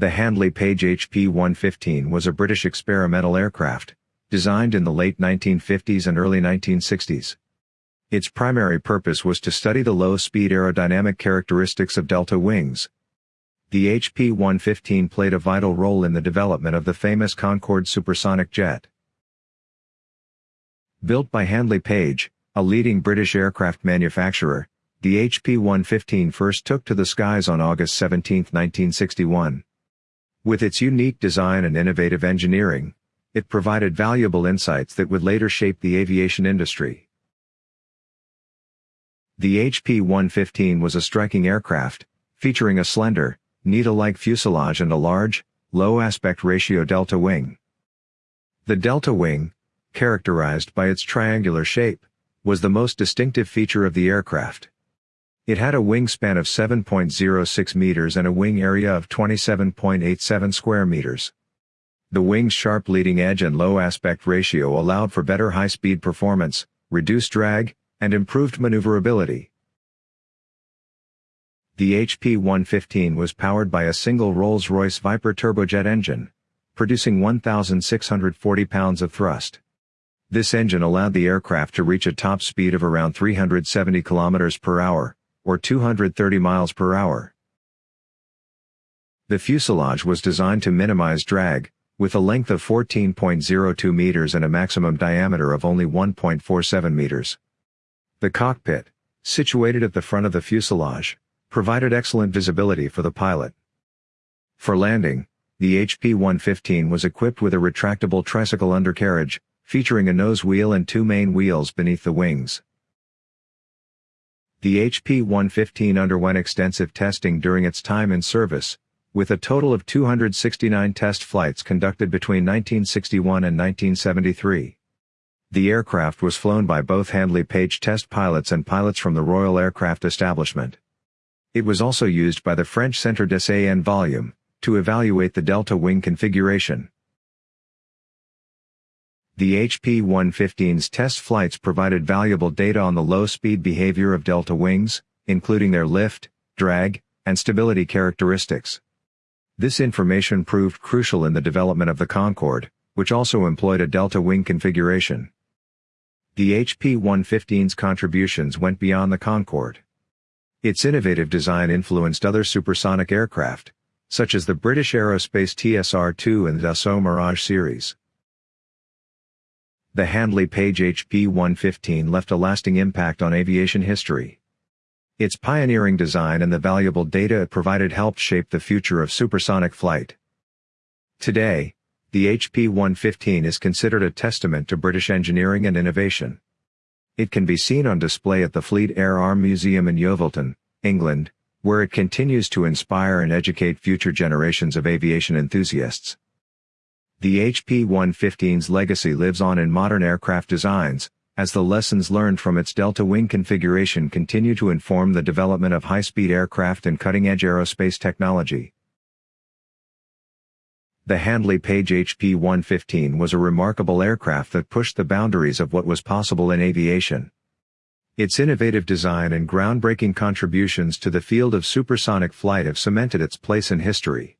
The Handley Page HP-115 was a British experimental aircraft, designed in the late 1950s and early 1960s. Its primary purpose was to study the low-speed aerodynamic characteristics of delta wings. The HP-115 played a vital role in the development of the famous Concorde supersonic jet. Built by Handley Page, a leading British aircraft manufacturer, the HP-115 first took to the skies on August 17, 1961. With its unique design and innovative engineering, it provided valuable insights that would later shape the aviation industry. The HP-115 was a striking aircraft, featuring a slender, needle-like fuselage and a large, low aspect ratio delta wing. The delta wing, characterized by its triangular shape, was the most distinctive feature of the aircraft. It had a wingspan of 7.06 meters and a wing area of 27.87 square meters. The wing's sharp leading edge and low aspect ratio allowed for better high-speed performance, reduced drag, and improved maneuverability. The HP-115 was powered by a single Rolls-Royce Viper turbojet engine, producing 1,640 pounds of thrust. This engine allowed the aircraft to reach a top speed of around 370 kilometers per hour, or 230 miles per hour. The fuselage was designed to minimize drag, with a length of 14.02 meters and a maximum diameter of only 1.47 meters. The cockpit, situated at the front of the fuselage, provided excellent visibility for the pilot. For landing, the HP-115 was equipped with a retractable tricycle undercarriage, featuring a nose wheel and two main wheels beneath the wings. The HP-115 underwent extensive testing during its time in service, with a total of 269 test flights conducted between 1961 and 1973. The aircraft was flown by both Handley Page test pilots and pilots from the Royal Aircraft Establishment. It was also used by the French Centre d'Essai en Volume, to evaluate the delta wing configuration. The HP-115's test flights provided valuable data on the low-speed behavior of delta wings, including their lift, drag, and stability characteristics. This information proved crucial in the development of the Concorde, which also employed a delta wing configuration. The HP-115's contributions went beyond the Concorde. Its innovative design influenced other supersonic aircraft, such as the British Aerospace TSR-2 and the Dassault Mirage series. The Handley Page HP-115 left a lasting impact on aviation history. Its pioneering design and the valuable data it provided helped shape the future of supersonic flight. Today, the HP-115 is considered a testament to British engineering and innovation. It can be seen on display at the Fleet Air Arm Museum in Yeovilton, England, where it continues to inspire and educate future generations of aviation enthusiasts. The HP-115's legacy lives on in modern aircraft designs, as the lessons learned from its delta wing configuration continue to inform the development of high-speed aircraft and cutting-edge aerospace technology. The Handley Page HP-115 was a remarkable aircraft that pushed the boundaries of what was possible in aviation. Its innovative design and groundbreaking contributions to the field of supersonic flight have cemented its place in history.